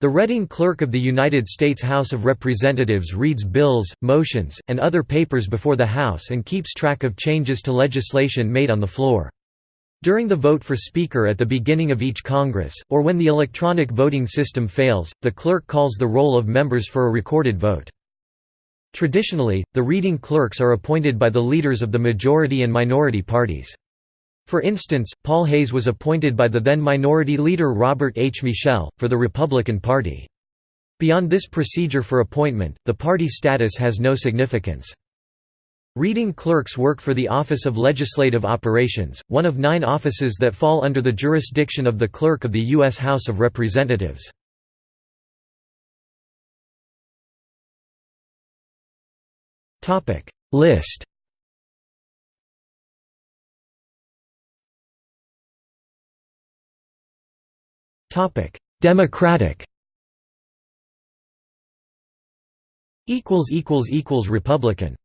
The Reading Clerk of the United States House of Representatives reads bills, motions, and other papers before the House and keeps track of changes to legislation made on the floor. During the vote for Speaker at the beginning of each Congress, or when the electronic voting system fails, the clerk calls the roll of members for a recorded vote. Traditionally, the reading clerks are appointed by the leaders of the majority and minority parties. For instance, Paul Hays was appointed by the then minority leader Robert H. Michel, for the Republican Party. Beyond this procedure for appointment, the party status has no significance. Reading clerks work for the Office of Legislative Operations, one of nine offices that fall under the jurisdiction of the Clerk of the U.S. House of Representatives. List Democratic. Equals equals equals Republican